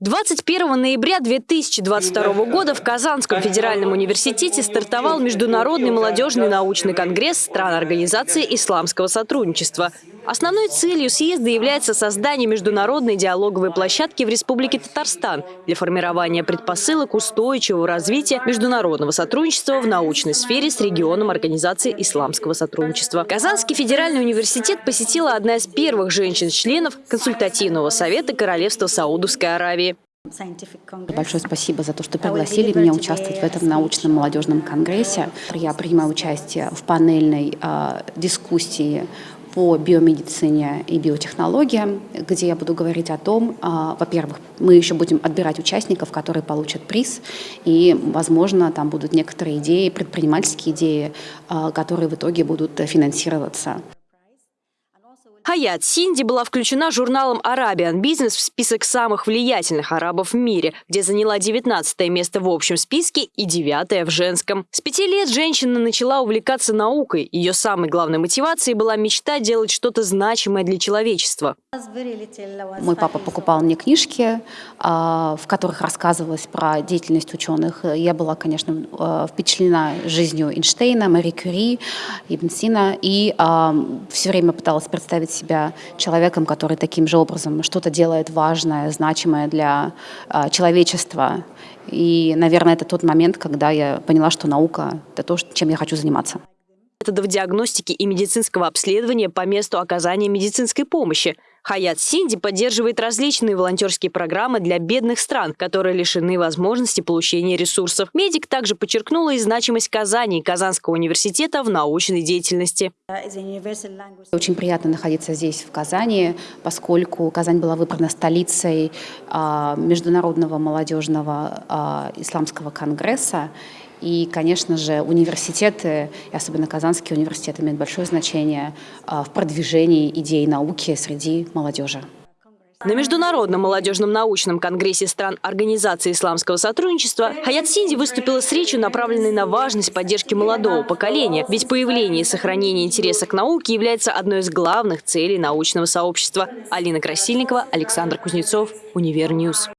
21 ноября 2022 года в Казанском федеральном университете стартовал Международный молодежный научный конгресс стран Организации исламского сотрудничества. Основной целью съезда является создание международной диалоговой площадки в Республике Татарстан для формирования предпосылок устойчивого развития международного сотрудничества в научной сфере с регионом Организации исламского сотрудничества. Казанский федеральный университет посетила одна из первых женщин-членов консультативного совета Королевства Саудовской Аравии. Большое спасибо за то, что пригласили меня участвовать в этом научном молодежном конгрессе. Я принимаю участие в панельной э, дискуссии по биомедицине и биотехнологиям, где я буду говорить о том, а, во-первых, мы еще будем отбирать участников, которые получат приз, и, возможно, там будут некоторые идеи, предпринимательские идеи, а, которые в итоге будут финансироваться. Хаят Синди была включена журналом Arabian Business в список самых влиятельных арабов в мире, где заняла 19 место в общем списке и 9 в женском. С пяти лет женщина начала увлекаться наукой. Ее самой главной мотивацией была мечта делать что-то значимое для человечества. Мой папа покупал мне книжки, а, в которых рассказывалось про деятельность ученых. Я была, конечно, а, впечатлена жизнью Эйнштейна, Мари Кюри, Ибн Сина, и а, все время пыталась представить себя человеком, который таким же образом что-то делает важное, значимое для э, человечества. И, наверное, это тот момент, когда я поняла, что наука — это то, чем я хочу заниматься методов диагностики и медицинского обследования по месту оказания медицинской помощи. Хаят Синди поддерживает различные волонтерские программы для бедных стран, которые лишены возможности получения ресурсов. Медик также подчеркнула и значимость Казани и Казанского университета в научной деятельности. Очень приятно находиться здесь, в Казани, поскольку Казань была выбрана столицей а, Международного молодежного а, исламского конгресса. И, конечно же, университеты, и особенно Казанский университет, имеют большое значение а, в продвижении идей науки среди молодежи. На Международном молодежном научном конгрессе стран Организации исламского сотрудничества Хаят Синди выступила с речью, направленной на важность поддержки молодого поколения, ведь появление и сохранение интереса к науке является одной из главных целей научного сообщества. Алина Красильникова, Александр Кузнецов, UniverNews.